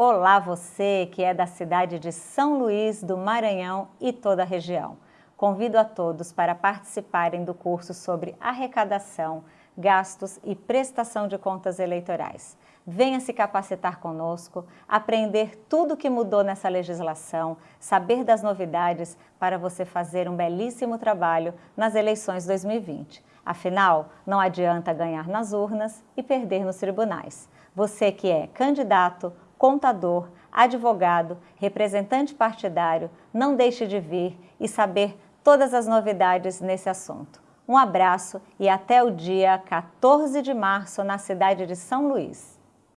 Olá você que é da cidade de São Luís do Maranhão e toda a região. Convido a todos para participarem do curso sobre arrecadação, gastos e prestação de contas eleitorais. Venha se capacitar conosco, aprender tudo o que mudou nessa legislação, saber das novidades para você fazer um belíssimo trabalho nas eleições 2020. Afinal, não adianta ganhar nas urnas e perder nos tribunais. Você que é candidato, contador, advogado, representante partidário, não deixe de vir e saber todas as novidades nesse assunto. Um abraço e até o dia 14 de março na cidade de São Luís.